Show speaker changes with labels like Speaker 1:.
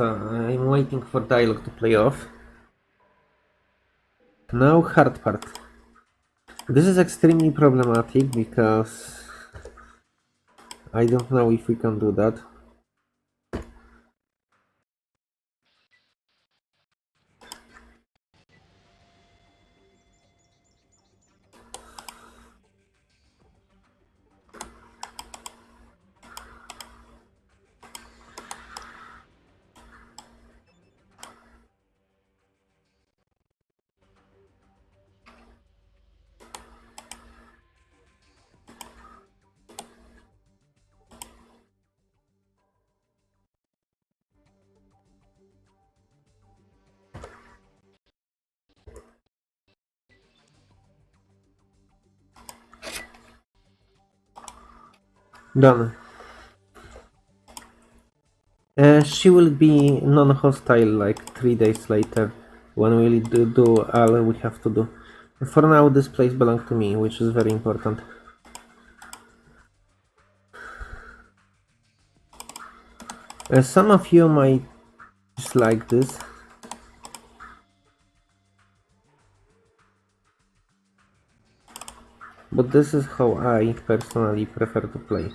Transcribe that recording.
Speaker 1: I'm waiting for dialogue to play off. Now hard part. This is extremely problematic because I don't know if we can do that. Done. Uh, she will be non-hostile like three days later when we do, do all we have to do. For now this place belongs to me, which is very important. Uh, some of you might dislike this. But this is how I personally prefer to play.